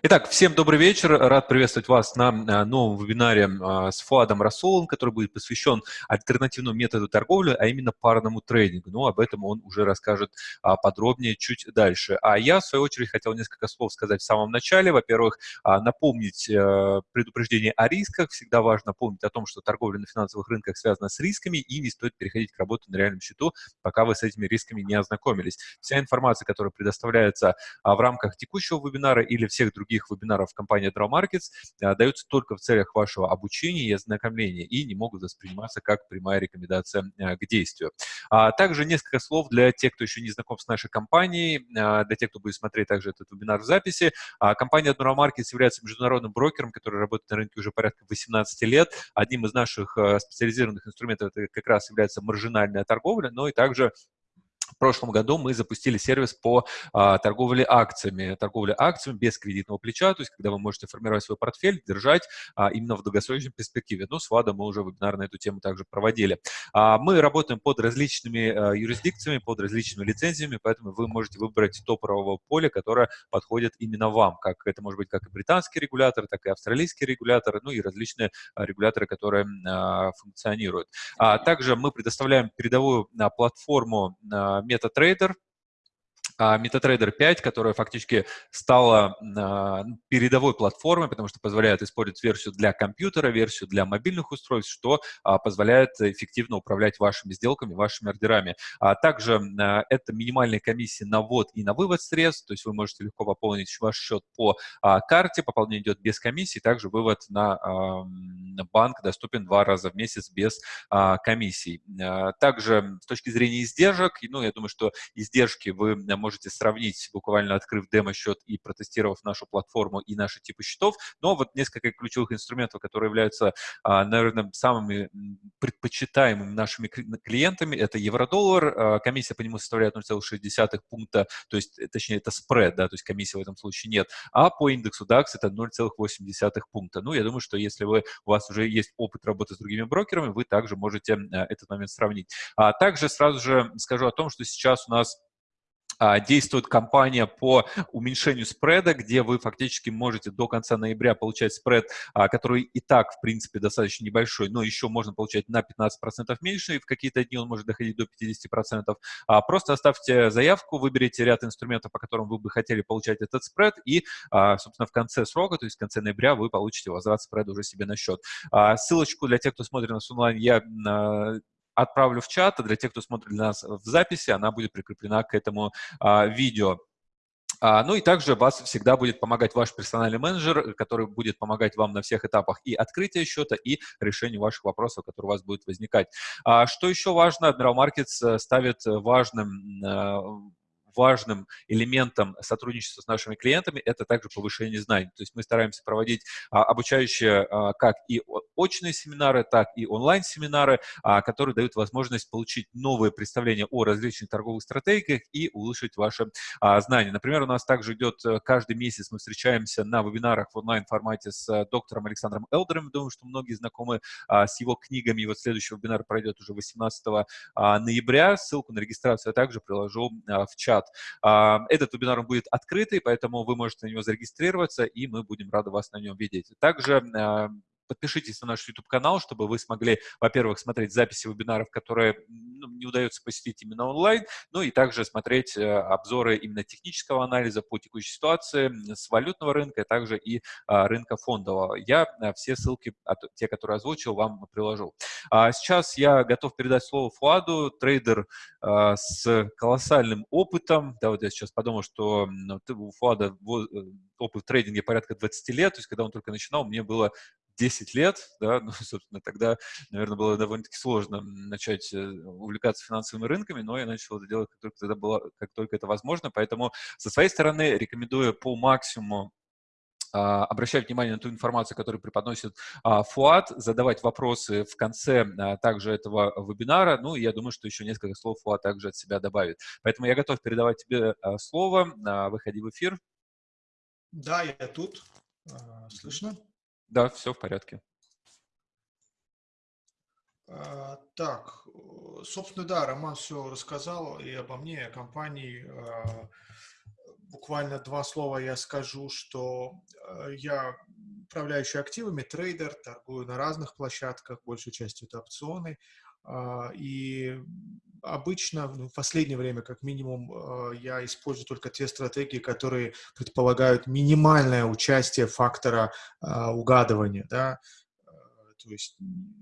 Итак, всем добрый вечер. Рад приветствовать вас на а, новом вебинаре а, с Фуадом Расулом, который будет посвящен альтернативному методу торговли, а именно парному трейдингу. Ну, об этом он уже расскажет а, подробнее чуть дальше. А я, в свою очередь, хотел несколько слов сказать в самом начале. Во-первых, напомнить э, предупреждение о рисках. Всегда важно помнить о том, что торговля на финансовых рынках связана с рисками, и не стоит переходить к работе на реальном счету, пока вы с этими рисками не ознакомились. Вся информация, которая предоставляется в рамках текущего вебинара или всех других других вебинаров компании Draw Markets а, даются только в целях вашего обучения и ознакомления и не могут восприниматься как прямая рекомендация а, к действию. А также несколько слов для тех, кто еще не знаком с нашей компанией, а, для тех, кто будет смотреть также этот вебинар в записи. Компания Draw Markets является международным брокером, который работает на рынке уже порядка 18 лет. Одним из наших специализированных инструментов это как раз является маржинальная торговля, но и также в прошлом году мы запустили сервис по а, торговле акциями. Торговля акциями без кредитного плеча, то есть когда вы можете формировать свой портфель, держать а, именно в долгосрочной перспективе. Ну, с ВАДом мы уже вебинар на эту тему также проводили. А, мы работаем под различными а, юрисдикциями, под различными лицензиями, поэтому вы можете выбрать то правовое поле, которое подходит именно вам. Как, это может быть как и британский регулятор, так и австралийский регулятор, ну и различные а, регуляторы, которые а, функционируют. А, также мы предоставляем передовую а, платформу а, MetaTrader, а MetaTrader 5, которая фактически стала а, передовой платформой, потому что позволяет использовать версию для компьютера, версию для мобильных устройств, что а, позволяет эффективно управлять вашими сделками, вашими ордерами. А также это минимальные комиссии на ввод и на вывод средств, то есть вы можете легко пополнить ваш счет по карте, пополнение идет без комиссии, также вывод на банк доступен два раза в месяц без комиссий. Также с точки зрения издержек, ну, я думаю, что издержки вы можете можете сравнить, буквально открыв демо-счет и протестировав нашу платформу и наши типы счетов. Но вот несколько ключевых инструментов, которые являются, а, наверное, самыми предпочитаемыми нашими клиентами, это евро-доллар, а, комиссия по нему составляет 0,6 пункта, то есть, э, точнее, это спред, да, то есть комиссии в этом случае нет, а по индексу DAX это 0,8 пункта. Ну, я думаю, что если вы, у вас уже есть опыт работы с другими брокерами, вы также можете а, этот момент сравнить. А также сразу же скажу о том, что сейчас у нас действует кампания по уменьшению спреда, где вы фактически можете до конца ноября получать спред, а, который и так, в принципе, достаточно небольшой, но еще можно получать на 15% меньше, и в какие-то дни он может доходить до 50%. А, просто оставьте заявку, выберите ряд инструментов, по которым вы бы хотели получать этот спред, и, собственно, в конце срока, то есть в конце ноября, вы получите возврат спреда уже себе на счет. Ссылочку для тех, кто смотрит нас онлайн, я отправлю в чат, а для тех, кто смотрит нас в записи, она будет прикреплена к этому а, видео. А, ну и также вас всегда будет помогать ваш персональный менеджер, который будет помогать вам на всех этапах и открытия счета, и решению ваших вопросов, которые у вас будут возникать. А, что еще важно, Admiral Markets э, ставит важным э, важным элементом сотрудничества с нашими клиентами это также повышение знаний. То есть мы стараемся проводить а, обучающие а, как и очные семинары, так и онлайн-семинары, а, которые дают возможность получить новые представления о различных торговых стратегиях и улучшить ваши знания. Например, у нас также идет э, каждый месяц, мы встречаемся на вебинарах в онлайн-формате с э, доктором Александром Элдером. Думаю, что многие знакомы с его книгами. И вот следующий вебинар пройдет уже 18 а, ноября. Ссылку на регистрацию я также приложу в чат. Этот вебинар будет открытый, поэтому вы можете на него зарегистрироваться, и мы будем рады вас на нем видеть. Также подпишитесь на наш YouTube-канал, чтобы вы смогли, во-первых, смотреть записи вебинаров, которые ну, не удается посетить именно онлайн, ну и также смотреть э, обзоры именно технического анализа по текущей ситуации с валютного рынка, а также и а, рынка фондового. Я а, все ссылки, те, которые озвучил, вам приложу. А сейчас я готов передать слово Фуаду, трейдер а, с колоссальным опытом. Да, вот я сейчас подумал, что у Фуада э, опыт в трейдинге порядка 20 лет, то есть когда он только начинал, мне было 10 лет, да, ну, собственно, тогда, наверное, было довольно-таки сложно начать э, увлекаться финансовыми рынками, но я начал это делать, как только, тогда было, как только это возможно, поэтому со своей стороны рекомендую по максимуму а, обращать внимание на ту информацию, которую преподносит а, Фуат, задавать вопросы в конце а, также этого вебинара. Ну, я думаю, что еще несколько слов Фуат также от себя добавит. Поэтому я готов передавать тебе слово. Выходи в эфир. Да, я тут. Слышно? Да, все в порядке. А, так, собственно, да, Роман все рассказал и обо мне, и о компании. А, буквально два слова я скажу, что э, я управляющий активами, трейдер, торгую на разных площадках, большей частью это опционы. А, и обычно, ну, в последнее время, как минимум, а, я использую только те стратегии, которые предполагают минимальное участие фактора а, угадывания, да, то есть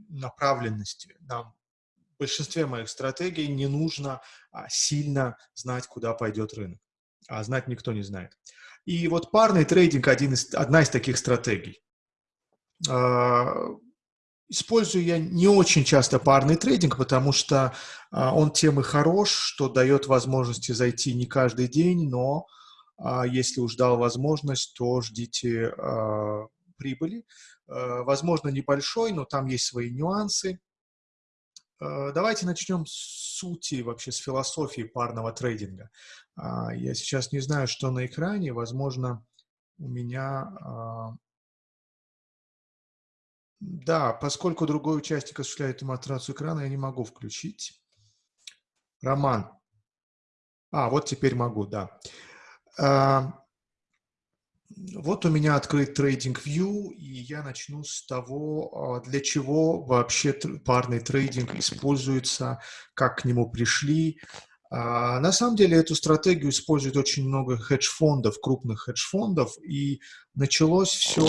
направленности. Нам в большинстве моих стратегий не нужно сильно знать, куда пойдет рынок, а знать никто не знает. И вот парный трейдинг один из, одна из таких стратегий. Использую я не очень часто парный трейдинг, потому что а, он тем и хорош, что дает возможности зайти не каждый день, но а, если уж дал возможность, то ждите а, прибыли. А, возможно, небольшой, но там есть свои нюансы. А, давайте начнем с сути, вообще с философии парного трейдинга. А, я сейчас не знаю, что на экране, возможно, у меня а, да, поскольку другой участник осуществляет демонстрацию экрана, я не могу включить. Роман. А, вот теперь могу, да. А, вот у меня открыт Trading View, и я начну с того, а, для чего вообще парный трейдинг используется, как к нему пришли. А, на самом деле эту стратегию использует очень много хедж-фондов, крупных хедж-фондов, и началось все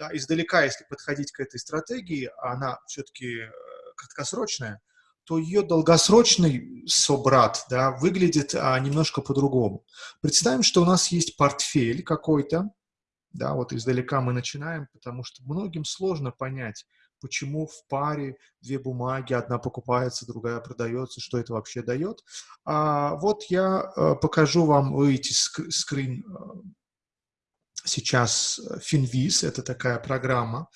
да, издалека, если подходить к этой стратегии, а она все-таки э, краткосрочная, то ее долгосрочный собрат да, выглядит а, немножко по-другому. Представим, что у нас есть портфель какой-то, да, вот издалека мы начинаем, потому что многим сложно понять, почему в паре две бумаги, одна покупается, другая продается, что это вообще дает. А, вот я а, покажу вам, вы видите скрин сейчас Finviz, это такая программа,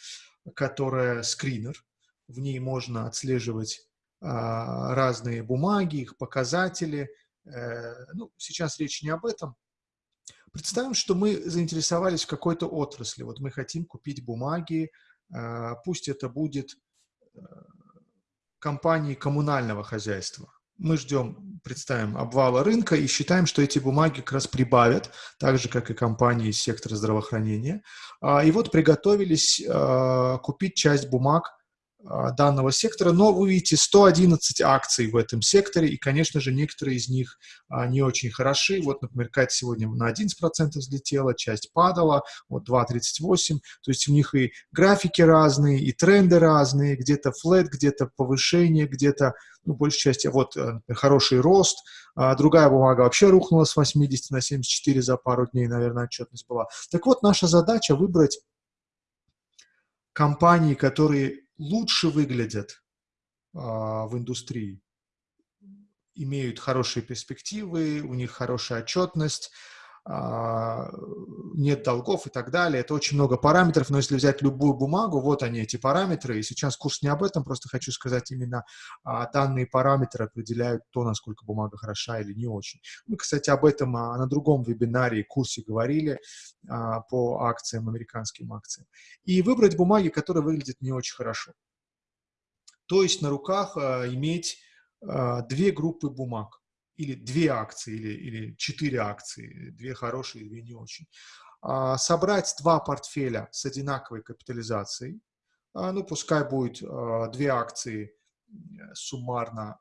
которая скринер, в ней можно отслеживать а, разные бумаги, их показатели. Э, ну, сейчас речь не об этом. Представим, что мы заинтересовались в какой-то отрасли. Вот мы хотим купить бумаги, э, пусть это будет э, компании коммунального хозяйства мы ждем, представим, обвала рынка и считаем, что эти бумаги как раз прибавят, так же, как и компании из сектора здравоохранения. А, и вот приготовились а, купить часть бумаг данного сектора, но вы видите 111 акций в этом секторе, и, конечно же, некоторые из них а, не очень хороши. Вот, например, Кайт сегодня на 11% взлетела, часть падала, вот 2,38, то есть у них и графики разные, и тренды разные, где-то флет, где-то повышение, где-то, ну, большей части, вот, э, хороший рост, а другая бумага вообще рухнула с 80 на 74 за пару дней, наверное, отчетность была. Так вот, наша задача выбрать компании, которые лучше выглядят а, в индустрии, имеют хорошие перспективы, у них хорошая отчетность, нет долгов и так далее. Это очень много параметров, но если взять любую бумагу, вот они, эти параметры, и сейчас курс не об этом, просто хочу сказать, именно а, данные параметры определяют то, насколько бумага хороша или не очень. Мы, кстати, об этом а, на другом вебинаре, курсе говорили по акциям, американским акциям. И выбрать бумаги, которые выглядят не очень хорошо. То есть на руках иметь две группы бумаг или две акции, или, или четыре акции, две хорошие, две не очень. А, собрать два портфеля с одинаковой капитализацией, а, ну, пускай будет а, две акции суммарно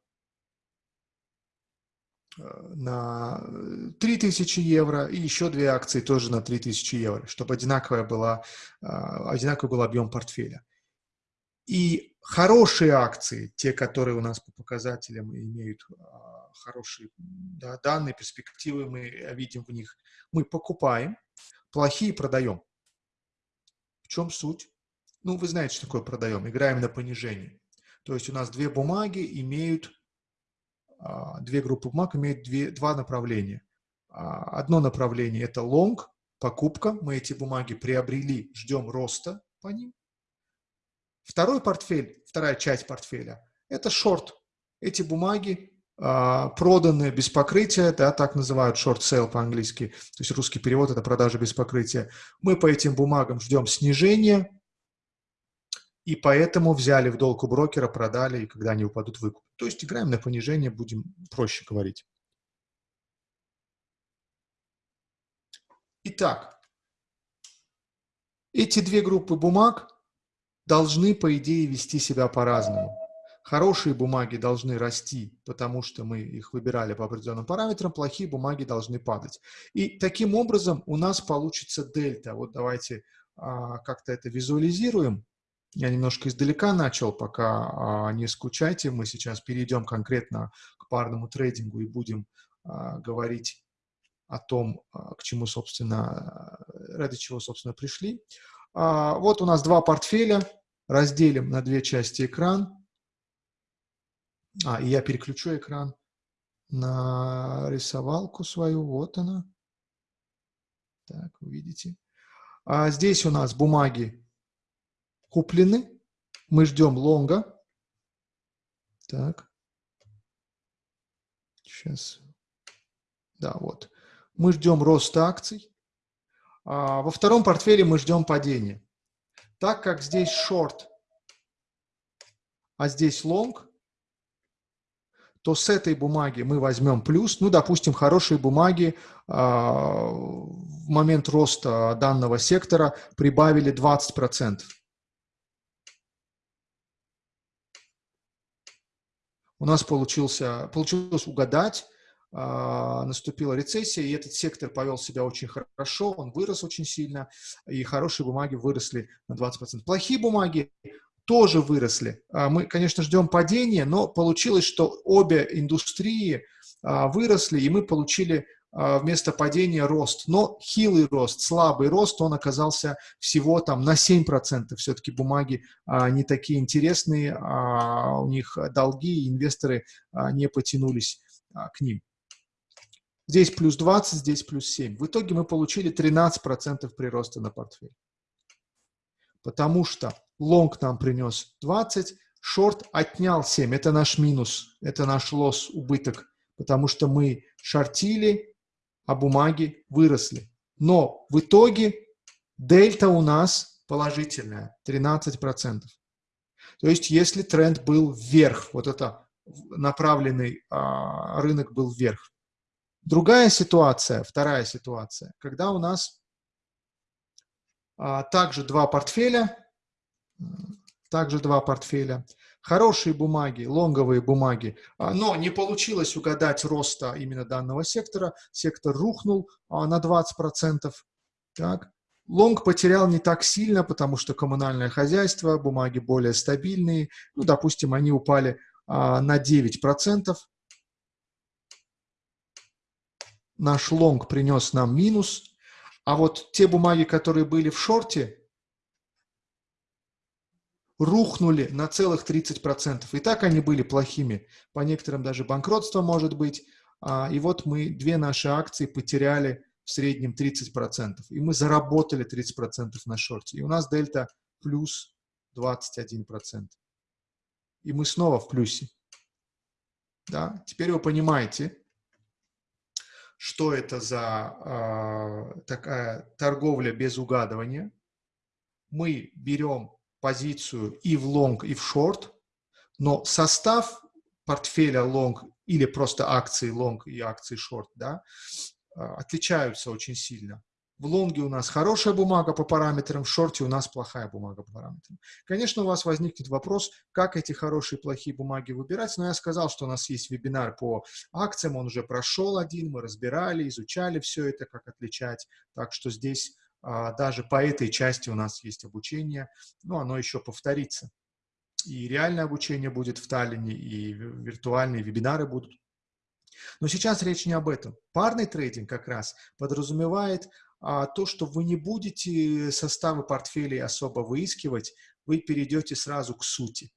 на 3000 евро и еще две акции тоже на 3000 евро, чтобы одинаковая была, одинаковый был объем портфеля. И хорошие акции, те, которые у нас по показателям имеют хорошие да, данные, перспективы мы видим в них. Мы покупаем, плохие продаем. В чем суть? Ну, вы знаете, что такое продаем. Играем на понижение. То есть у нас две бумаги имеют, а, две группы бумаг имеют две, два направления. А, одно направление – это long, покупка. Мы эти бумаги приобрели, ждем роста по ним. Второй портфель, вторая часть портфеля – это short. Эти бумаги проданы без покрытия, да, так называют short sale по-английски, то есть русский перевод – это продажа без покрытия. Мы по этим бумагам ждем снижения, и поэтому взяли в долг у брокера, продали, и когда они упадут, выкуп. То есть играем на понижение, будем проще говорить. Итак, эти две группы бумаг должны, по идее, вести себя по-разному. Хорошие бумаги должны расти, потому что мы их выбирали по определенным параметрам, плохие бумаги должны падать. И таким образом у нас получится дельта. Вот давайте а, как-то это визуализируем. Я немножко издалека начал, пока а, не скучайте. Мы сейчас перейдем конкретно к парному трейдингу и будем а, говорить о том, а, к чему, собственно, ради чего, собственно, пришли. А, вот у нас два портфеля. Разделим на две части экран. А, и я переключу экран на рисовалку свою. Вот она. Так, видите. А здесь у нас бумаги куплены. Мы ждем лонга. Так. Сейчас. Да, вот. Мы ждем роста акций. А во втором портфеле мы ждем падения. Так как здесь шорт, а здесь лонг, то с этой бумаги мы возьмем плюс. Ну, допустим, хорошие бумаги э, в момент роста данного сектора прибавили 20%. У нас получился, получилось угадать, э, наступила рецессия, и этот сектор повел себя очень хорошо, он вырос очень сильно, и хорошие бумаги выросли на 20%. Плохие бумаги тоже выросли. А, мы, конечно, ждем падения, но получилось, что обе индустрии а, выросли, и мы получили а, вместо падения рост. Но хилый рост, слабый рост, он оказался всего там на 7%. Все-таки бумаги не такие интересные, у них долги, инвесторы не потянулись к ним. Здесь плюс 20, здесь плюс 7. В итоге мы получили 13% прироста на портфель. Потому что лонг нам принес 20, шорт отнял 7. Это наш минус, это наш лосс, убыток, потому что мы шортили, а бумаги выросли. Но в итоге дельта у нас положительная, 13%. То есть если тренд был вверх, вот это направленный а, рынок был вверх. Другая ситуация, вторая ситуация, когда у нас а, также два портфеля, также два портфеля. Хорошие бумаги, лонговые бумаги, а, но не получилось угадать роста именно данного сектора. Сектор рухнул а, на 20%. Так. Лонг потерял не так сильно, потому что коммунальное хозяйство, бумаги более стабильные. Ну, допустим, они упали а, на 9%. Наш лонг принес нам минус. А вот те бумаги, которые были в шорте, рухнули на целых 30%. И так они были плохими. По некоторым даже банкротство может быть. А, и вот мы две наши акции потеряли в среднем 30%. И мы заработали 30% на шорте. И у нас дельта плюс 21%. И мы снова в плюсе. Да? Теперь вы понимаете, что это за э, такая торговля без угадывания. Мы берем позицию и в лонг, и в шорт, но состав портфеля лонг или просто акции лонг и акции шорт да, а, отличаются очень сильно. В лонге у нас хорошая бумага по параметрам, в шорте у нас плохая бумага по параметрам. Конечно, у вас возникнет вопрос, как эти хорошие и плохие бумаги выбирать, но я сказал, что у нас есть вебинар по акциям, он уже прошел один, мы разбирали, изучали все это, как отличать, так что здесь даже по этой части у нас есть обучение, но оно еще повторится. И реальное обучение будет в Таллине, и виртуальные вебинары будут. Но сейчас речь не об этом. Парный трейдинг как раз подразумевает а, то, что вы не будете составы портфелей особо выискивать, вы перейдете сразу к сути.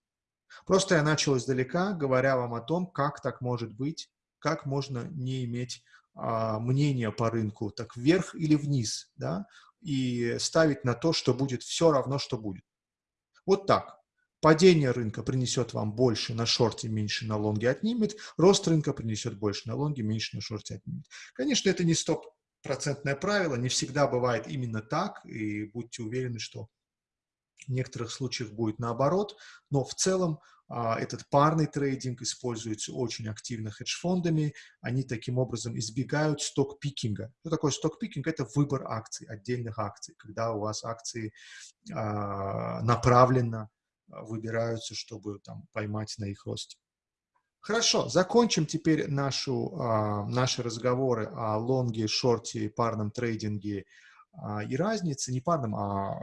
Просто я начал издалека, говоря вам о том, как так может быть, как можно не иметь а, мнения по рынку, так вверх или вниз, да, и ставить на то, что будет все равно, что будет. Вот так. Падение рынка принесет вам больше на шорте, меньше на лонге отнимет. Рост рынка принесет больше на лонге, меньше на шорте отнимет. Конечно, это не стопроцентное правило, не всегда бывает именно так, и будьте уверены, что В некоторых случаях будет наоборот, но в целом а, этот парный трейдинг используется очень активно хедж-фондами. Они таким образом избегают сток-пикинга. Что такое сток-пикинг? Это выбор акций, отдельных акций, когда у вас акции а, направленно выбираются, чтобы там, поймать на их росте. Хорошо, закончим теперь нашу, а, наши разговоры о лонге, шорте, парном трейдинге а, и разнице, не парном, а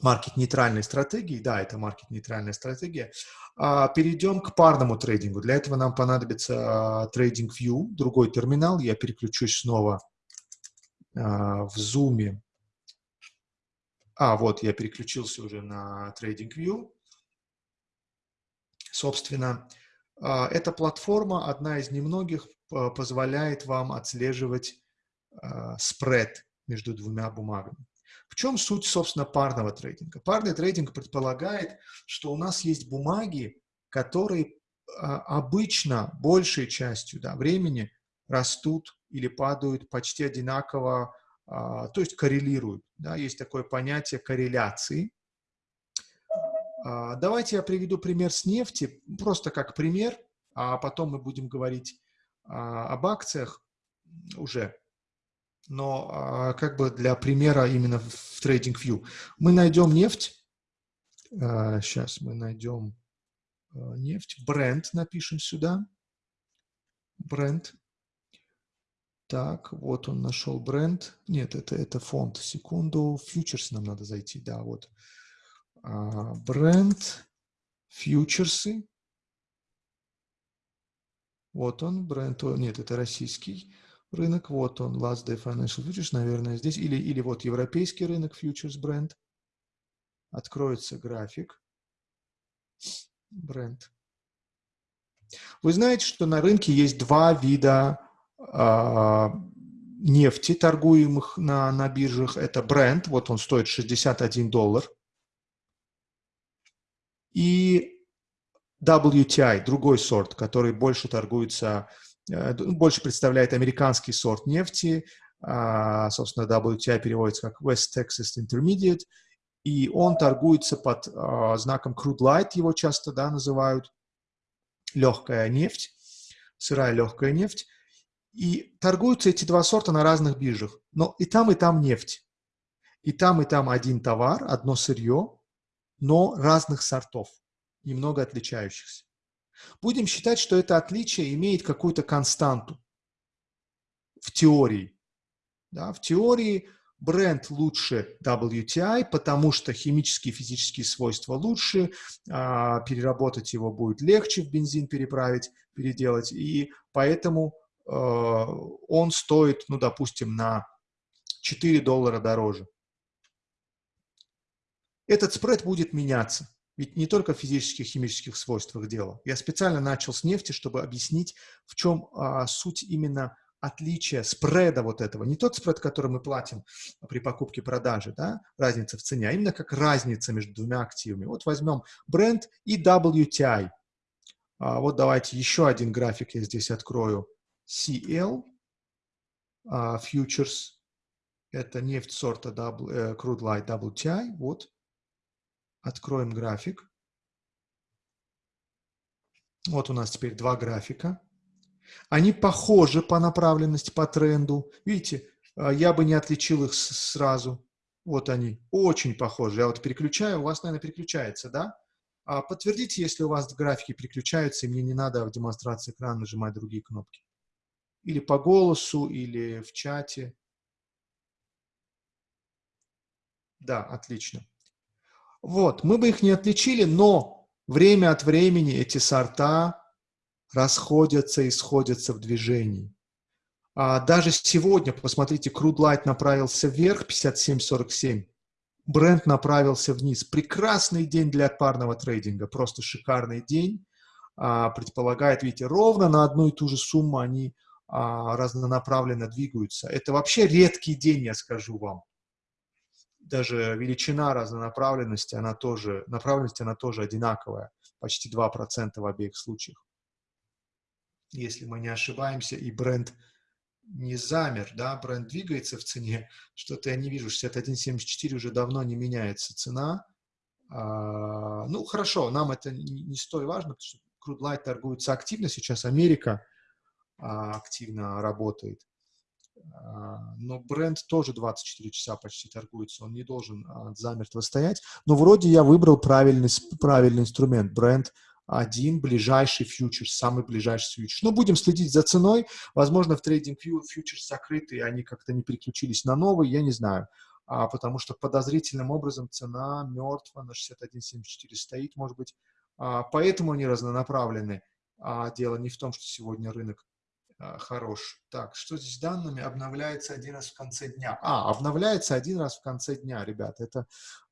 маркет-нейтральной стратегии. Да, это маркет-нейтральная стратегия. А, перейдем к парному трейдингу. Для этого нам понадобится а, TradingView, другой терминал. Я переключусь снова а, в Zoom. А, вот, я переключился уже на TradingView. Собственно, а, эта платформа, одна из немногих, позволяет вам отслеживать а, спред между двумя бумагами. В чем суть, собственно, парного трейдинга? Парный трейдинг предполагает, что у нас есть бумаги, которые а, обычно большей частью да, времени растут или падают почти одинаково, то есть коррелируют. Да, есть такое понятие корреляции. А, давайте я приведу пример с нефти, просто как пример, а потом мы будем говорить а, об акциях уже. Но а, как бы для примера именно в TradingView. Мы найдем нефть. Сейчас мы найдем нефть. Бренд напишем сюда. Бренд. Так, вот он нашел бренд. Нет, это, это фонд. Секунду. Фьючерс нам надо зайти. Да, вот. А, бренд, фьючерсы. Вот он, бренд, нет, это российский рынок, вот он, Last Day Financial Futures, наверное, здесь, или, или вот европейский рынок, Futures бренд. Откроется график, бренд. Вы знаете, что на рынке есть два вида э, нефти, торгуемых на, на биржах. Это бренд, вот он стоит 61 доллар – и WTI, другой сорт, который больше торгуется, больше представляет американский сорт нефти, а, собственно, WTI переводится как West Texas Intermediate, и он торгуется под а, знаком Crude Light, его часто да, называют, легкая нефть, сырая легкая нефть, и торгуются эти два сорта на разных биржах, но и там, и там нефть, и там, и там один товар, одно сырье, но разных сортов, немного отличающихся. Будем считать, что это отличие имеет какую-то константу в теории. Да, в теории бренд лучше WTI, потому что химические и физические свойства лучше, а, переработать его будет легче, в бензин переправить, переделать, и поэтому а, он стоит, ну, допустим, на 4 доллара дороже этот спред будет меняться. Ведь не только в физических, химических свойствах дело. Я специально начал с нефти, чтобы объяснить, в чем а, суть именно отличия спреда вот этого. Не тот спред, который мы платим при покупке-продаже, да, разница в цене, а именно как разница между двумя активами. Вот возьмем бренд и WTI. А, вот давайте еще один график я здесь открою. CL, а, Futures, это нефть сорта w, э, Crude Light WTI, вот Откроем график. Вот у нас теперь два графика. Они похожи по направленности, по тренду. Видите, а, я бы не отличил их сразу. Вот они, очень похожи. Я вот переключаю, у вас, наверное, переключается, да? А подтвердите, если у вас графики переключаются, и мне не надо в демонстрации экрана нажимать другие кнопки. Или по голосу, или в чате. Да, отлично. Вот, мы бы их не отличили, но время от времени эти сорта расходятся и сходятся в движении. А даже сегодня, посмотрите, Crude Light направился вверх, 57.47, бренд направился вниз. Прекрасный день для парного трейдинга, просто шикарный день. А, предполагает, видите, ровно на одну и ту же сумму они а, разнонаправленно двигаются. Это вообще редкий день, я скажу вам даже величина разнонаправленности, она тоже, направленность, она тоже одинаковая, почти 2% в обеих случаях. Если мы не ошибаемся, и бренд не замер, да, бренд двигается в цене, что-то я не вижу, 61.74 уже давно не меняется цена, А, ну, хорошо, нам это не, не столь важно, потому что Crude торгуется активно, сейчас Америка а, активно работает. А, но бренд тоже 24 часа почти торгуется, он не должен а, замертво стоять. Но вроде я выбрал правильный, правильный инструмент. Бренд один ближайший фьючерс, самый ближайший фьючерс. Но будем следить за ценой. Возможно, в трейдинг фьючерс закрыты, они как-то не переключились на новый, я не знаю. А, потому что подозрительным образом цена мертва на 61.74 стоит, может быть. А, поэтому они разнонаправлены. А дело не в том, что сегодня рынок хорош. Так, что здесь с данными? Обновляется один раз в конце дня. А, обновляется один раз в конце дня, ребят. Это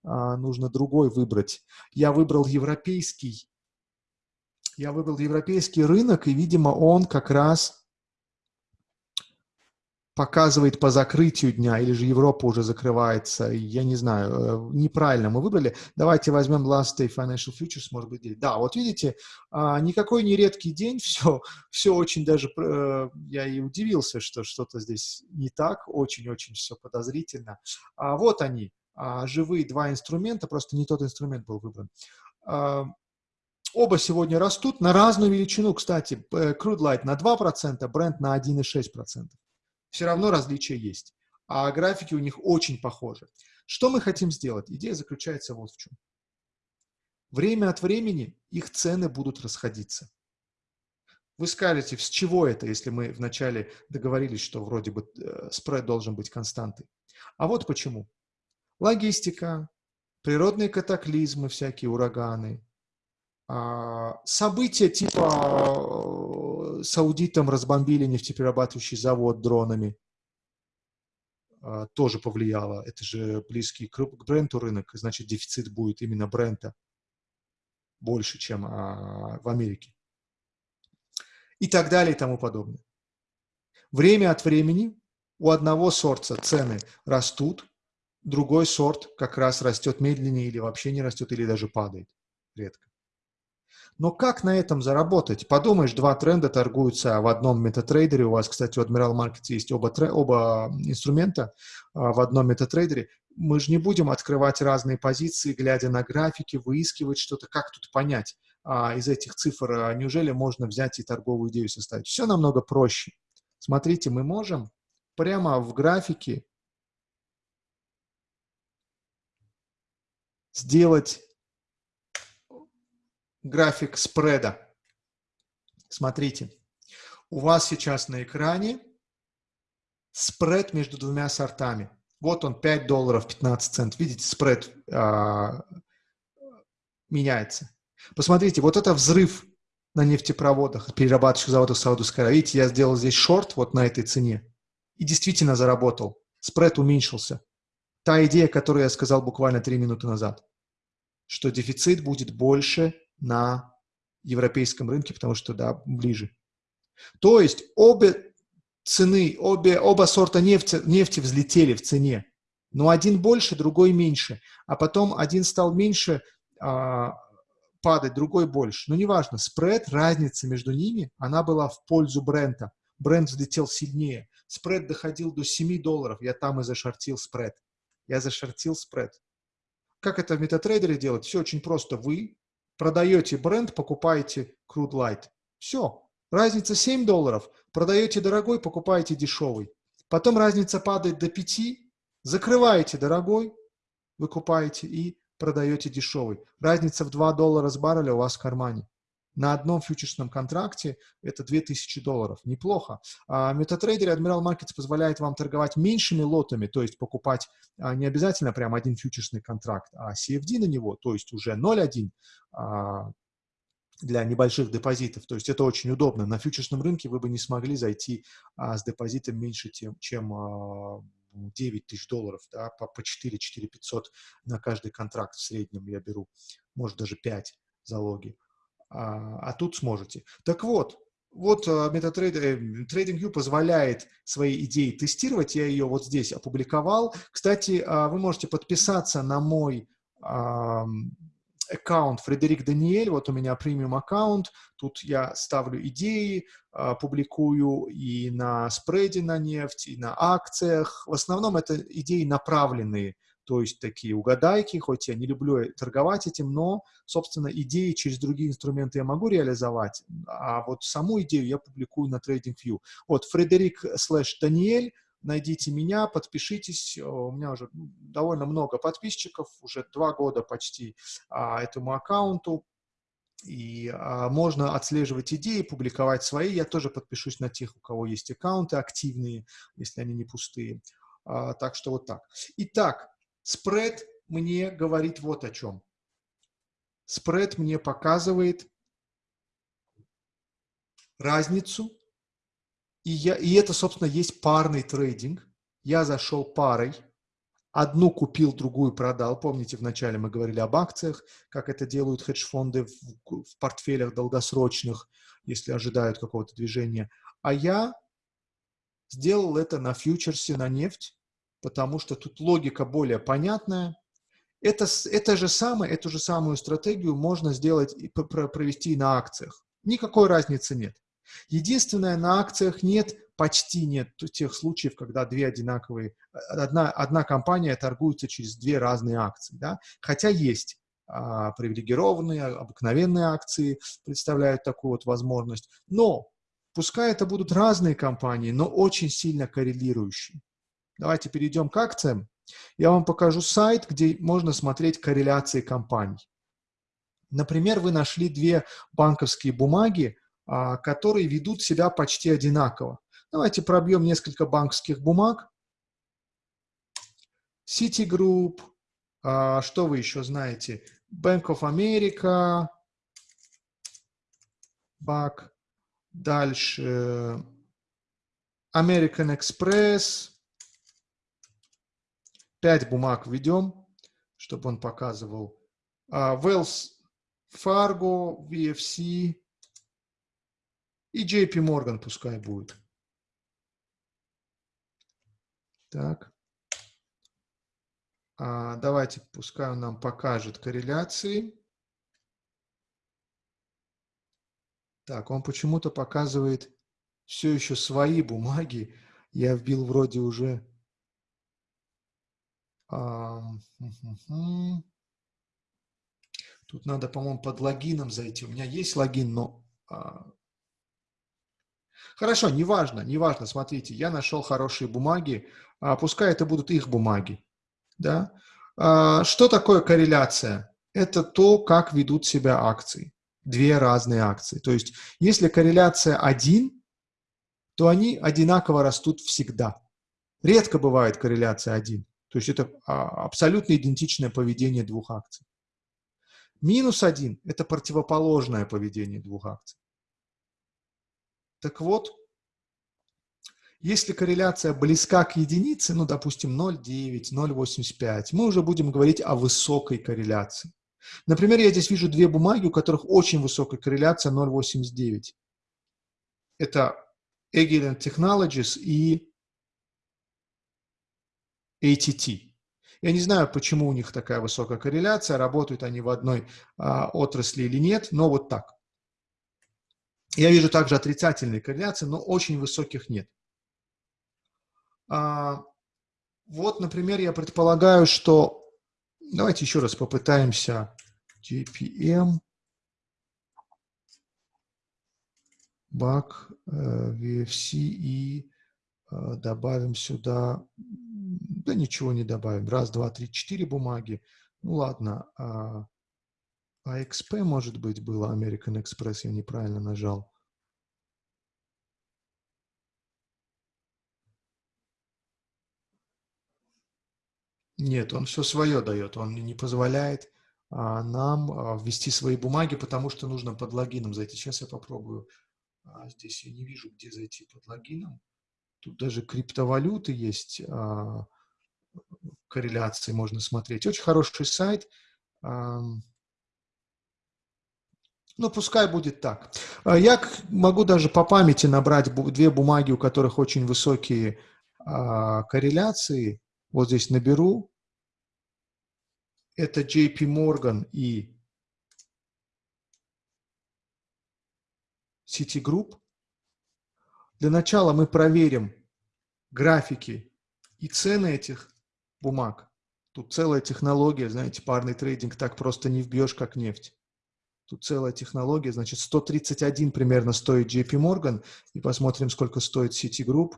а, нужно другой выбрать. Я выбрал европейский. Я выбрал европейский рынок, и, видимо, он как раз показывает по закрытию дня, или же Европа уже закрывается, я не знаю, э, неправильно мы выбрали. Давайте возьмем last day financial futures, может быть, да, вот видите, а, никакой не редкий день, все, все очень даже, э, я и удивился, что что-то здесь не так, очень-очень все подозрительно. А вот они, а, живые два инструмента, просто не тот инструмент был выбран. А, оба сегодня растут на разную величину, кстати, э, Crude Light на 2%, Brent на 1,6% все равно различия есть. А графики у них очень похожи. Что мы хотим сделать? Идея заключается вот в чем. Время от времени их цены будут расходиться. Вы скажете, с чего это, если мы вначале договорились, что вроде бы э, спред должен быть константой. А вот почему. Логистика, природные катаклизмы, всякие ураганы, события типа э, с аудитом разбомбили нефтеперерабатывающий завод дронами а, тоже повлияло. Это же близкий к бренду рынок, значит дефицит будет именно бренда больше, чем а, в Америке. И так далее и тому подобное. Время от времени у одного сорта цены растут, другой сорт как раз растет медленнее или вообще не растет, или даже падает редко. Но как на этом заработать? Подумаешь, два тренда торгуются в одном метатрейдере. У вас, кстати, у Admiral Markets есть оба, оба инструмента а, в одном метатрейдере. Мы же не будем открывать разные позиции, глядя на графики, выискивать что-то. Как тут понять а, из этих цифр? А, неужели можно взять и торговую идею составить? Все намного проще. Смотрите, мы можем прямо в графике сделать график спреда. Смотрите, у вас сейчас на экране спред между двумя сортами. Вот он, 5 долларов 15 центов. Видите, спред а, меняется. Посмотрите, вот это взрыв на нефтепроводах, перерабатывающих заводах Саудовской Аравии. Видите, я сделал здесь шорт вот на этой цене. И действительно заработал. Спред уменьшился. Та идея, которую я сказал буквально 3 минуты назад, что дефицит будет больше на европейском рынке, потому что, да, ближе. То есть обе цены, обе, оба сорта нефти, нефти взлетели в цене, но один больше, другой меньше, а потом один стал меньше а, падать, другой больше. Но неважно, спред, разница между ними, она была в пользу бренда. Бренд взлетел сильнее. Спред доходил до 7 долларов, я там и зашортил спред. Я зашортил спред. Как это в MetaTrader делать? Все очень просто. Вы продаете бренд, покупаете Crude Light. Все. Разница 7 долларов. Продаете дорогой, покупаете дешевый. Потом разница падает до 5, закрываете дорогой, выкупаете и продаете дешевый. Разница в 2 доллара с барреля у вас в кармане. На одном фьючерсном контракте это 2000 долларов. Неплохо. А MetaTrader и Admiral Markets позволяет вам торговать меньшими лотами, то есть покупать а, не обязательно прям один фьючерсный контракт, а CFD на него, то есть уже 0.1 а, для небольших депозитов. То есть это очень удобно. На фьючерсном рынке вы бы не смогли зайти а, с депозитом меньше, чем а, 9 тысяч долларов, да, по, по 4-4 500 на каждый контракт в среднем я беру, может даже 5 залоги а, а тут сможете. Так вот, вот MetaTrader, TradingView позволяет свои идеи тестировать, я ее вот здесь опубликовал. Кстати, а, вы можете подписаться на мой аккаунт Фредерик Даниэль, вот у меня премиум аккаунт, тут я ставлю идеи, а, публикую и на спреде на нефть, и на акциях. В основном это идеи направленные то есть такие угадайки, хоть я не люблю торговать этим, но, собственно, идеи через другие инструменты я могу реализовать, а вот саму идею я публикую на TradingView. Вот, Фредерик слэш Даниэль, найдите меня, подпишитесь, у меня уже довольно много подписчиков, уже два года почти а, этому аккаунту, и а, можно отслеживать идеи, публиковать свои. Я тоже подпишусь на тех, у кого есть аккаунты активные, если они не пустые. А, так что вот так. Итак, спред мне говорит вот о чем. Спред мне показывает разницу, и, я, и это, собственно, есть парный трейдинг. Я зашел парой, Одну купил, другую продал. Помните, вначале мы говорили об акциях, как это делают хедж-фонды в, в портфелях долгосрочных, если ожидают какого-то движения. А я сделал это на фьючерсе, на нефть, потому что тут логика более понятная. Это, это же самое, эту же самую стратегию можно сделать и провести на акциях. Никакой разницы нет. Единственное, на акциях нет почти нет тех случаев, когда две одинаковые, одна, одна компания торгуется через две разные акции, да? хотя есть а, привилегированные, обыкновенные акции представляют такую вот возможность, но пускай это будут разные компании, но очень сильно коррелирующие. Давайте перейдем к акциям. Я вам покажу сайт, где можно смотреть корреляции компаний. Например, вы нашли две банковские бумаги, а, которые ведут себя почти одинаково. Давайте пробьем несколько банковских бумаг. Citigroup, а, что вы еще знаете? Bank of America, BAC, дальше American Express. Пять бумаг введем, чтобы он показывал. А, Wells Fargo, VFC и JP Morgan пускай будет. Так. А, давайте, пускай он нам покажет корреляции. Так, он почему-то показывает все еще свои бумаги. Я вбил вроде уже... А, Тут надо, по-моему, под логином зайти. У меня есть логин, но а, Хорошо, неважно, неважно, смотрите, я нашел хорошие бумаги, а пускай это будут их бумаги. Да? Что такое корреляция? Это то, как ведут себя акции. Две разные акции. То есть, если корреляция один, то они одинаково растут всегда. Редко бывает корреляция один. То есть, это а, абсолютно идентичное поведение двух акций. Минус один – это противоположное поведение двух акций. Так вот, если корреляция близка к единице, ну, допустим, 0,9, 0,85, мы уже будем говорить о высокой корреляции. Например, я здесь вижу две бумаги, у которых очень высокая корреляция 0,89. Это Agilent Technologies и ATT. Я не знаю, почему у них такая высокая корреляция, работают они в одной а, отрасли или нет, но вот так. Я вижу также отрицательные корреляции, но очень высоких нет. А, вот, например, я предполагаю, что... Давайте еще раз попытаемся JPM, BAC, VFC и э, добавим сюда... Да ничего не добавим. Раз, два, три, четыре бумаги. Ну ладно. А, AXP, может быть, было, American Express, я неправильно нажал. Нет, он все свое дает, он не позволяет а, нам а, ввести свои бумаги, потому что нужно под логином зайти. Сейчас я попробую. А, здесь я не вижу, где зайти под логином. Тут даже криптовалюты есть, а, корреляции можно смотреть. Очень хороший сайт. Ну, пускай будет так. А, я могу даже по памяти набрать две бумаги, у которых очень высокие а, корреляции. Вот здесь наберу. Это JP Morgan и Citigroup. Для начала мы проверим графики и цены этих бумаг. Тут целая технология, знаете, парный трейдинг так просто не вбьешь, как нефть. Тут целая технология, значит, 131 примерно стоит JP Morgan, и посмотрим, сколько стоит Citigroup.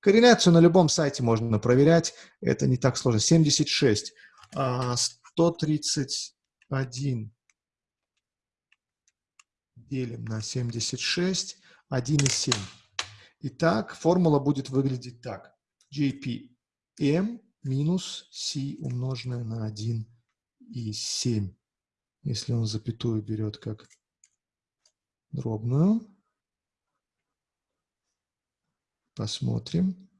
Корреляцию на любом сайте можно проверять, это не так сложно. 76, 131 делим на 76, 1,7. Итак, формула будет выглядеть так. JPM минус C умноженное на 1,7. Если он запятую берет как дробную. Посмотрим.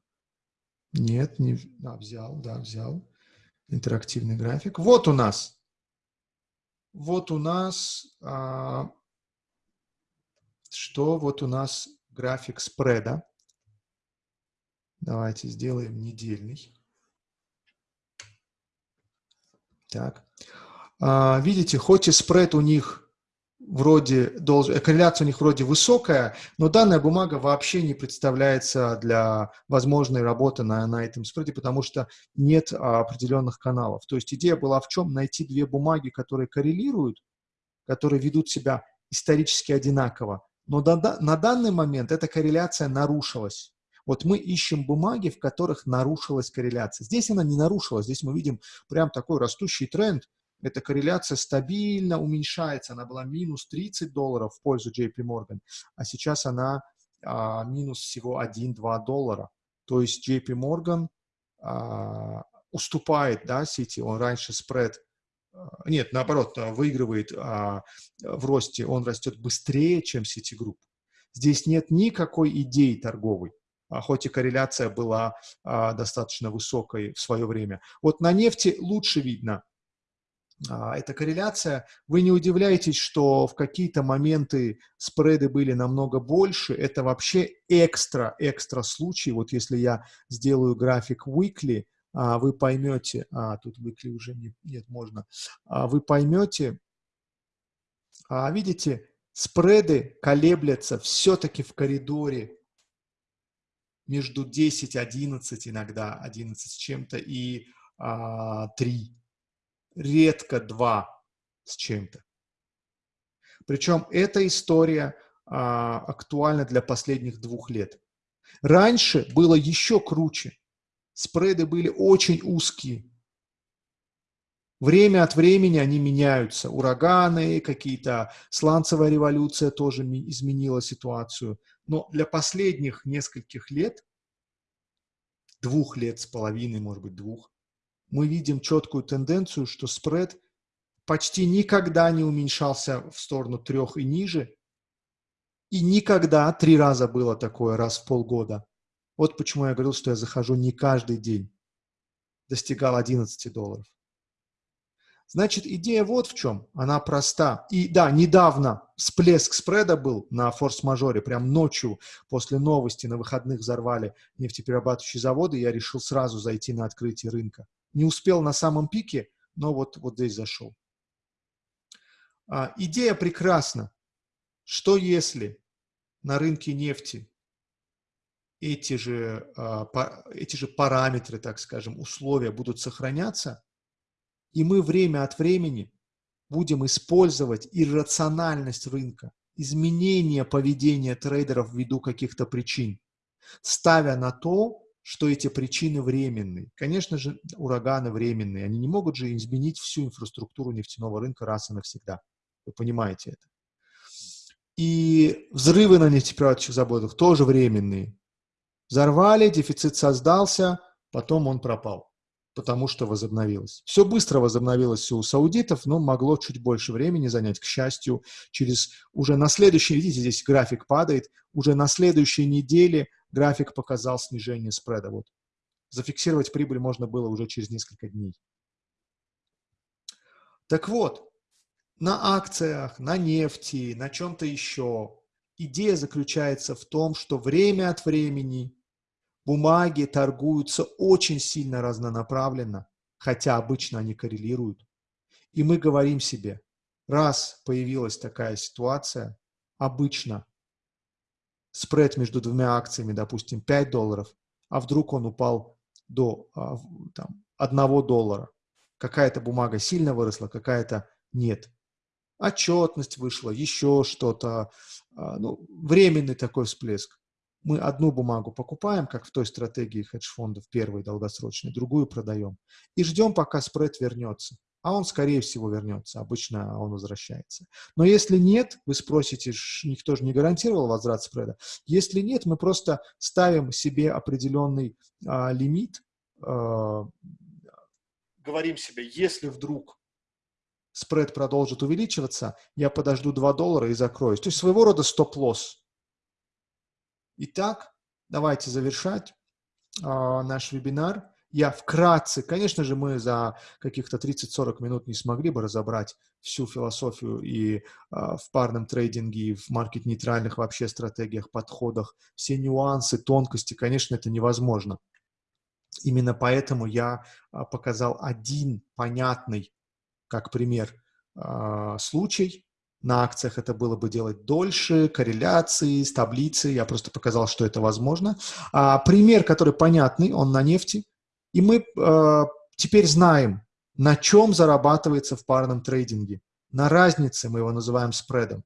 Нет, не а, взял, да, взял. Интерактивный график. Вот у нас. Вот у нас, а, что вот у нас график спреда. Давайте сделаем недельный. Так. А, видите, хоть и спред у них вроде, должен, э, корреляция у них вроде высокая, но данная бумага вообще не представляется для возможной работы на, на этом спреде, потому что нет а, определенных каналов. То есть идея была в чем? Найти две бумаги, которые коррелируют, которые ведут себя исторически одинаково. Но до, на данный момент эта корреляция нарушилась. Вот мы ищем бумаги, в которых нарушилась корреляция. Здесь она не нарушилась, здесь мы видим прям такой растущий тренд, эта корреляция стабильно уменьшается. Она была минус 30 долларов в пользу JP Morgan, а сейчас она а, минус всего 1-2 доллара. То есть JP Morgan а, уступает, да, City, он раньше спред, а, нет, наоборот, а, выигрывает а, в росте, он растет быстрее, чем Citigroup. Здесь нет никакой идеи торговой, хоть и корреляция была а, достаточно высокой в свое время. Вот на нефти лучше видно, а, эта корреляция, вы не удивляетесь, что в какие-то моменты спреды были намного больше. Это вообще экстра-экстра случай. Вот если я сделаю график weekly, а, вы поймете, а, тут weekly уже не, нет, можно, а, вы поймете, а, видите, спреды колеблятся все-таки в коридоре между 10, 11 иногда, 11 с чем-то и а, 3 редко два с чем-то. Причем эта история а, актуальна для последних двух лет. Раньше было еще круче. Спреды были очень узкие. Время от времени они меняются. Ураганы, какие-то сланцевая революция тоже изменила ситуацию. Но для последних нескольких лет, двух лет с половиной, может быть, двух, мы видим четкую тенденцию, что спред почти никогда не уменьшался в сторону трех и ниже, и никогда, три раза было такое, раз в полгода. Вот почему я говорил, что я захожу не каждый день. Достигал 11 долларов. Значит, идея вот в чем. Она проста. И да, недавно всплеск спреда был на форс-мажоре. Прям ночью после новости на выходных взорвали нефтеперерабатывающие заводы. Я решил сразу зайти на открытие рынка не успел на самом пике, но вот, вот здесь зашел. А, идея прекрасна. Что если на рынке нефти эти же, а, по, эти же параметры, так скажем, условия будут сохраняться, и мы время от времени будем использовать иррациональность рынка, изменение поведения трейдеров ввиду каких-то причин, ставя на то, что эти причины временные. Конечно же, ураганы временные. Они не могут же изменить всю инфраструктуру нефтяного рынка раз и навсегда. Вы понимаете это. И взрывы на нефтеперерабатывающих заводах тоже временные. Взорвали, дефицит создался, потом он пропал, потому что возобновилось. Все быстро возобновилось у саудитов, но могло чуть больше времени занять. К счастью, через уже на следующей, видите, здесь график падает, уже на следующей неделе – график показал снижение спреда. Вот. Зафиксировать прибыль можно было уже через несколько дней. Так вот, на акциях, на нефти, на чем-то еще идея заключается в том, что время от времени бумаги торгуются очень сильно разнонаправленно, хотя обычно они коррелируют. И мы говорим себе, раз появилась такая ситуация, обычно спред между двумя акциями, допустим, 5 долларов, а вдруг он упал до а, там, одного доллара. Какая-то бумага сильно выросла, какая-то нет. Отчетность вышла, еще что-то. А, ну, временный такой всплеск. Мы одну бумагу покупаем, как в той стратегии хедж-фондов, первой долгосрочной, другую продаем. И ждем, пока спред вернется. А он, скорее всего, вернется. Обычно он возвращается. Но если нет, вы спросите, никто же не гарантировал возврат спреда. Если нет, мы просто ставим себе определенный а, лимит, а, говорим себе, если вдруг спред продолжит увеличиваться, я подожду 2 доллара и закроюсь. То есть своего рода стоп-лосс. Итак, давайте завершать э, наш вебинар. Я вкратце, конечно же, мы за каких-то 30-40 минут не смогли бы разобрать всю философию и э, в парном трейдинге, и в маркет-нейтральных вообще стратегиях, подходах, все нюансы, тонкости, конечно, это невозможно. Именно поэтому я э, показал один понятный, как пример, случай, на акциях это было бы делать дольше, корреляции, с таблицей. Я просто показал, что это возможно. А, пример, который понятный, он на нефти. И мы э, теперь знаем, на чем зарабатывается в парном трейдинге. На разнице, мы его называем спредом.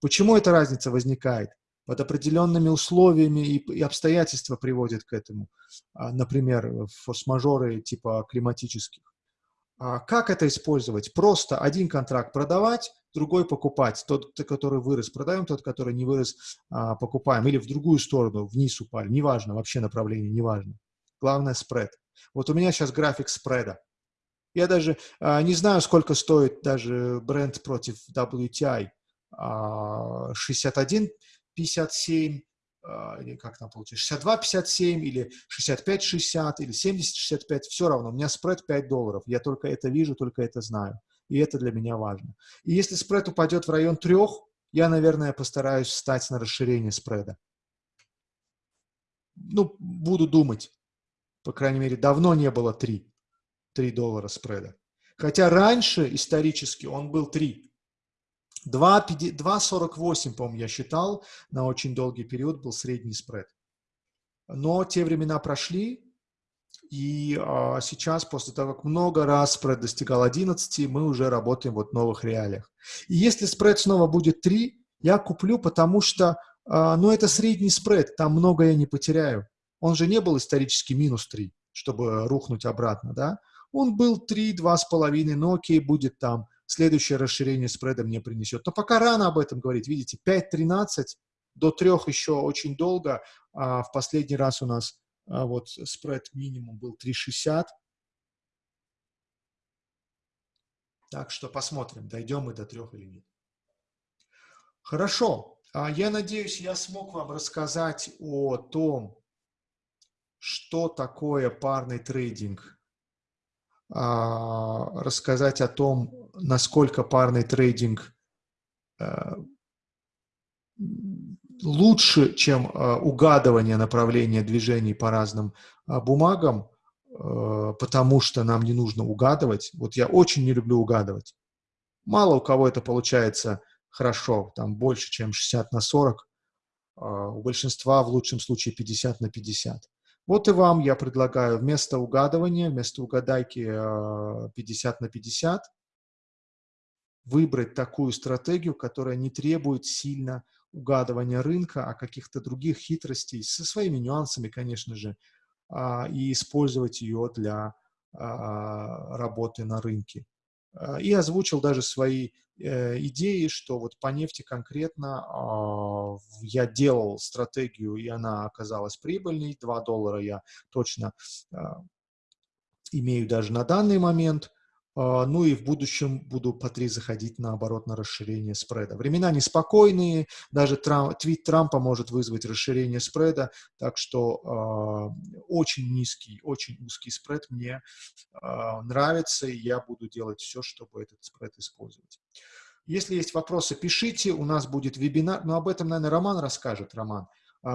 Почему эта разница возникает? Под определенными условиями и, и обстоятельства приводят к этому. А, например, форс-мажоры типа климатических. А как это использовать? Просто один контракт продавать, другой покупать. Тот, который вырос, продаем, тот, который не вырос, а, покупаем. Или в другую сторону, вниз упали. Неважно, вообще направление, неважно. Главное спред. Вот у меня сейчас график спреда. Я даже а, не знаю, сколько стоит даже бренд против WTI. А, 61,57 а, или как там получится, 62,57 или 65,60 или 70,65, все равно, у меня спред 5 долларов, я только это вижу, только это знаю и это для меня важно. И если спред упадет в район трех, я, наверное, постараюсь встать на расширение спреда. Ну, буду думать. По крайней мере, давно не было 3, 3 доллара спреда. Хотя раньше, исторически, он был 3. 2,48, по-моему, я считал, на очень долгий период был средний спред. Но те времена прошли, и а, сейчас, после того, как много раз спред достигал 11, мы уже работаем вот в новых реалиях. И если спред снова будет 3, я куплю, потому что, а, ну, это средний спред, там много я не потеряю. Он же не был исторически минус 3, чтобы рухнуть обратно, да? Он был 3, 2,5, но окей, будет там. Следующее расширение спреда мне принесет. Но пока рано об этом говорить. Видите, 5.13, до 3 еще очень долго. А в последний раз у нас а вот спред минимум был 3,60. Так что посмотрим, дойдем мы до трех или нет. Хорошо. А я надеюсь, я смог вам рассказать о том, что такое парный трейдинг, а, рассказать о том, насколько парный трейдинг э, лучше, чем э, угадывание направления движений по разным э, бумагам, э, потому что нам не нужно угадывать. Вот я очень не люблю угадывать. Мало у кого это получается хорошо, там больше, чем 60 на 40. У большинства в лучшем случае 50 на 50. Вот и вам я предлагаю вместо угадывания, вместо угадайки 50 на 50, выбрать такую стратегию, которая не требует сильно угадывания рынка, а каких-то других хитростей, со своими нюансами, конечно же, а, и использовать ее для а, работы на рынке. А, и озвучил даже свои э, идеи, что вот по нефти конкретно я делал стратегию, и она оказалась прибыльной. 2 доллара я точно имею даже на данный момент. А, ну и в будущем буду по 3 заходить наоборот на расширение спреда. Времена неспокойные, даже Трамп, твит Трампа может вызвать расширение спреда, так что э, очень низкий, очень узкий спред мне э, нравится, и я буду делать все, чтобы этот спред использовать. Если есть вопросы, пишите, у нас будет вебинар, но об этом, наверное, Роман расскажет, Роман. А,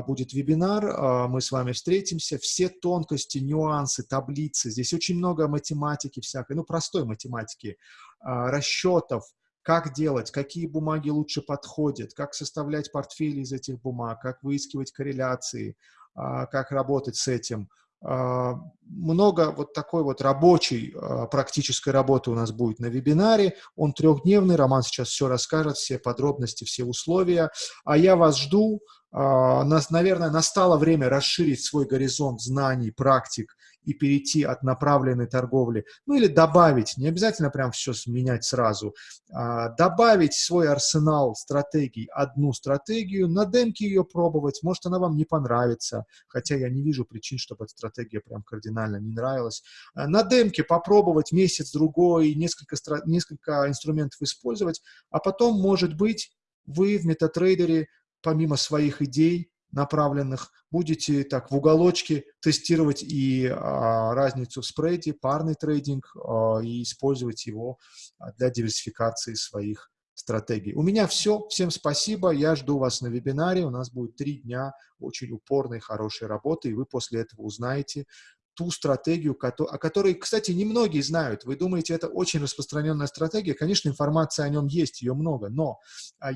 будет вебинар, а, мы с вами встретимся, все тонкости, нюансы, таблицы, здесь очень много математики всякой, ну, простой математики, а, расчетов, как делать, какие бумаги лучше подходят, как составлять портфели из этих бумаг, как выискивать корреляции, как работать с этим. А, много вот такой вот рабочей а, практической работы у нас будет на вебинаре. Он трехдневный, Роман сейчас все расскажет, все подробности, все условия. А я вас жду. Нас, наверное, настало время расширить свой горизонт знаний, практик и перейти от направленной торговли, ну или добавить, не обязательно прям все менять сразу, а, добавить свой арсенал стратегий, одну стратегию, на демке ее пробовать, может она вам не понравится, хотя я не вижу причин, чтобы эта стратегия прям кардинально не нравилась. А, на демке попробовать месяц-другой, несколько, несколько инструментов использовать, а потом, может быть, вы в метатрейдере помимо своих идей, направленных, будете так в уголочке тестировать и а, разницу в спреде, парный трейдинг а, и использовать его а, для диверсификации своих стратегий. У меня все. Всем спасибо. Я жду вас на вебинаре. У нас будет три дня очень упорной, хорошей работы, и вы после этого узнаете ту стратегию, о которой, кстати, немногие знают. Вы думаете, это очень распространенная стратегия. Конечно, информация о нем есть, ее много, но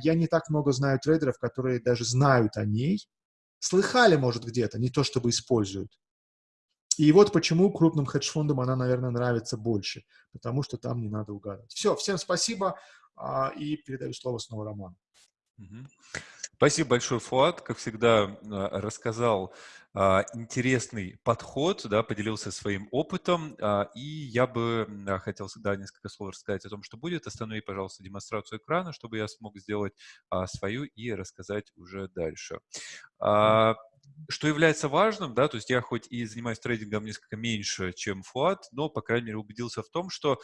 я не так много знаю трейдеров, которые даже знают о ней, Слыхали, может, где-то, не то чтобы используют. И вот почему крупным хедж-фондам она, наверное, нравится больше, потому что там не надо угадывать. Все, всем спасибо, а, и передаю слово снова Роману. Спасибо большое, Фуат. Как всегда, а, рассказал а, интересный подход, да, поделился своим опытом, а, и я бы хотел всегда несколько слов рассказать о том, что будет. Останови, пожалуйста, демонстрацию экрана, чтобы я смог сделать свою и рассказать уже дальше. Что является важным, да, то есть я хоть и занимаюсь трейдингом несколько меньше, чем Фуат, но, по крайней мере, убедился в том, что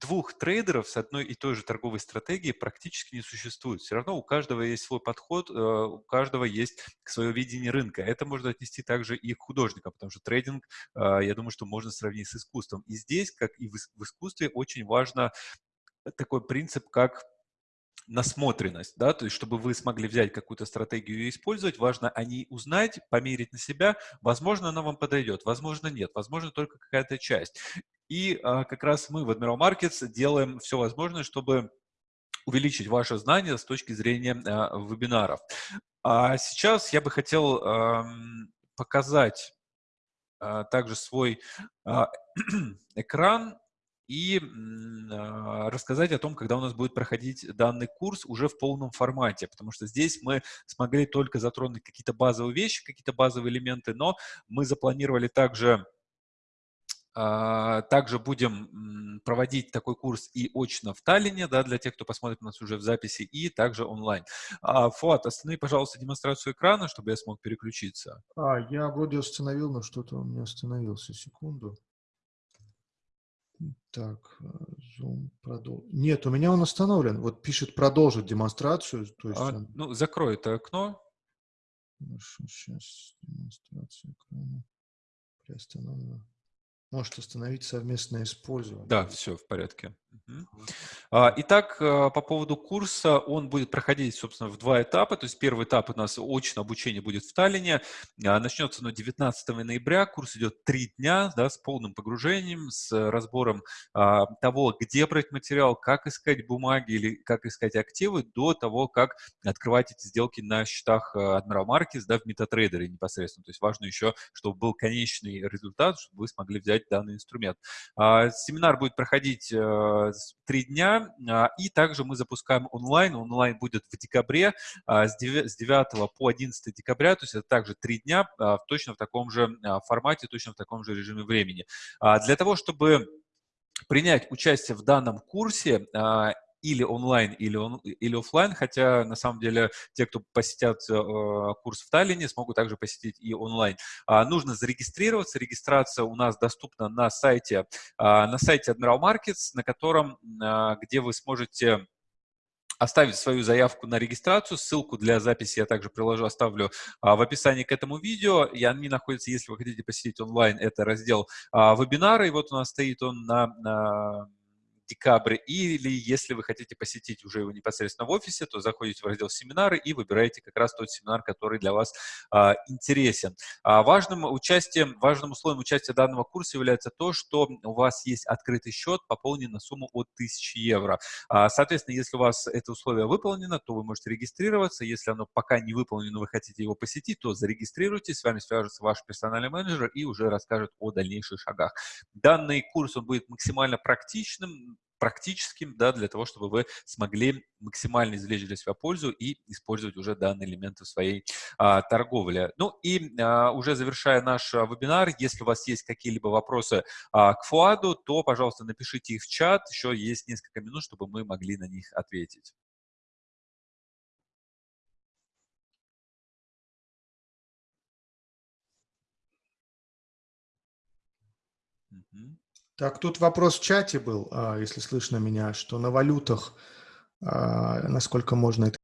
двух трейдеров с одной и той же торговой стратегией практически не существует. Все равно у каждого есть свой подход, э, у каждого есть свое видение рынка. Это можно отнести также и к художникам, потому что трейдинг, э, я думаю, что можно сравнить с искусством. И здесь, как и в искусстве, очень важно такой принцип, как насмотренность, да, то есть чтобы вы смогли взять какую-то стратегию и использовать, важно о ней узнать, померить на себя, возможно, она вам подойдет, возможно, нет, возможно, только какая-то часть. И а, как раз мы в Admiral Markets делаем все возможное, чтобы увеличить ваше знание с точки зрения а, вебинаров. А сейчас я бы хотел показать а, также свой экран и рассказать о том, когда у нас будет проходить данный курс уже в полном формате, потому что здесь мы смогли только затронуть какие-то базовые вещи, какие-то базовые элементы, но мы запланировали также также будем проводить такой курс и очно в Таллине, да, для тех, кто посмотрит нас уже в записи, и также онлайн. А, Фуат, останови, пожалуйста, демонстрацию экрана, чтобы я смог переключиться. А, я вроде установил, но что-то он не остановился. Секунду. Так, э, Zoom продол... Нет, у меня он остановлен. Вот пишет продолжить демонстрацию. То есть а, он... Ну, закрой это окно. Хорошо, сейчас демонстрация экрана приостановлена. Может установить совместное использование. Да, все в порядке. А, итак, э, по поводу курса, он будет проходить, собственно, в два этапа. То есть первый этап у нас очное обучение будет в Таллине. А, начнется оно 19 ноября. Курс идет три дня да, с полным погружением, с разбором а, того, где брать материал, как искать бумаги или как искать активы, до того, как открывать эти сделки на счетах Admiral Markets да, в MetaTrader непосредственно. То есть важно еще, чтобы был конечный результат, чтобы вы смогли взять данный инструмент. Семинар будет проходить три дня, а, и также мы запускаем онлайн. Онлайн будет в декабре, а, с 9 по 11 декабря, то есть это также три дня, а, точно в таком же формате, точно в таком же режиме времени. Для того, чтобы принять участие в данном курсе, или онлайн, или, он, или офлайн, хотя на самом деле те, кто посетят э, курс в Таллине, смогут также посетить и онлайн. А, нужно зарегистрироваться. Регистрация у нас доступна на сайте, а, на сайте Admiral Markets, на котором, а, где вы сможете оставить свою заявку на регистрацию. Ссылку для записи я также приложу, оставлю а, в описании к этому видео. И они находятся, если вы хотите посетить онлайн, это раздел а, вебинары. И вот у нас стоит он на, на декабрь, или если вы хотите посетить уже его непосредственно в офисе, то заходите в раздел семинары и выбираете как раз тот семинар, который для вас а, интересен. А, важным участием, важным условием участия данного курса является то, что у вас есть открытый счет, пополненный на сумму от 1000 евро. А, соответственно, если у вас это условие выполнено, то вы можете регистрироваться. Если оно пока не выполнено, вы хотите его посетить, то зарегистрируйтесь, с вами свяжется ваш персональный менеджер и уже расскажет о дальнейших шагах. Данный курс он будет максимально практичным, практическим, да, для того, чтобы вы смогли максимально извлечь для себя пользу и использовать уже данные элементы в своей а, торговле. Ну и а, уже завершая наш а, вебинар, если у вас есть какие-либо вопросы а, к Фуаду, то, пожалуйста, напишите их в чат, еще есть несколько минут, чтобы мы могли на них ответить. Так, тут вопрос в чате был, а, если слышно меня, что на валютах, а, насколько можно это